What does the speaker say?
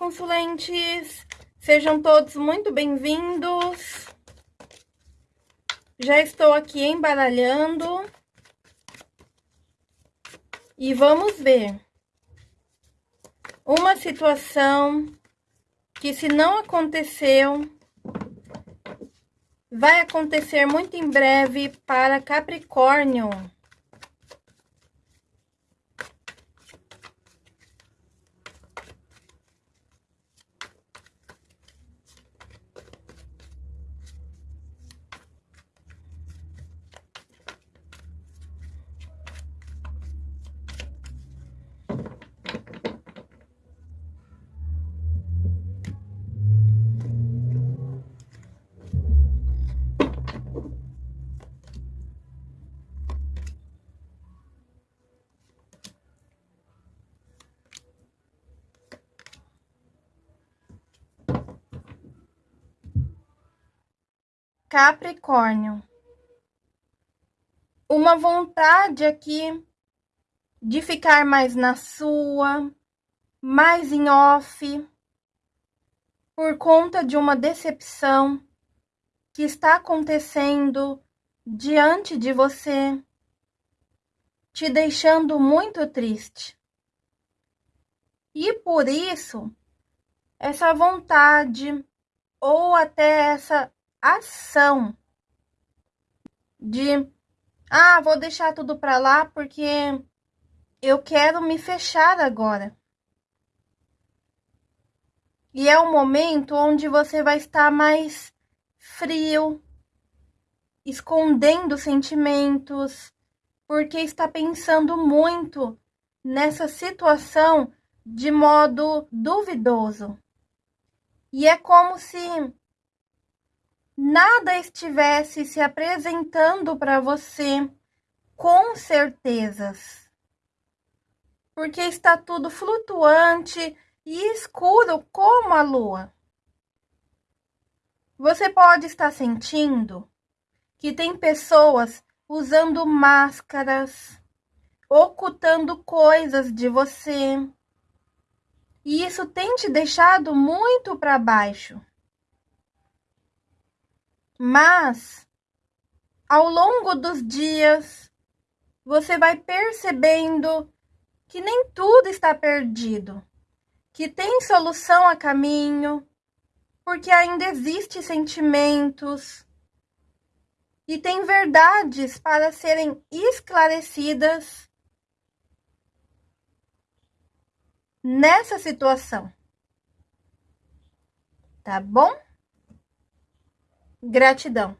consulentes! Sejam todos muito bem-vindos. Já estou aqui embaralhando. E vamos ver. Uma situação que se não aconteceu, vai acontecer muito em breve para Capricórnio. Capricórnio. Uma vontade aqui de ficar mais na sua, mais em off, por conta de uma decepção que está acontecendo diante de você, te deixando muito triste. E por isso, essa vontade ou até essa ação de ah, vou deixar tudo para lá porque eu quero me fechar agora. E é um momento onde você vai estar mais frio, escondendo sentimentos, porque está pensando muito nessa situação de modo duvidoso. E é como se nada estivesse se apresentando para você com certezas. Porque está tudo flutuante e escuro como a lua. Você pode estar sentindo que tem pessoas usando máscaras, ocultando coisas de você. E isso tem te deixado muito para baixo. Mas ao longo dos dias, você vai percebendo que nem tudo está perdido, que tem solução a caminho, porque ainda existem sentimentos e tem verdades para serem esclarecidas nessa situação. Tá bom? Gratidão.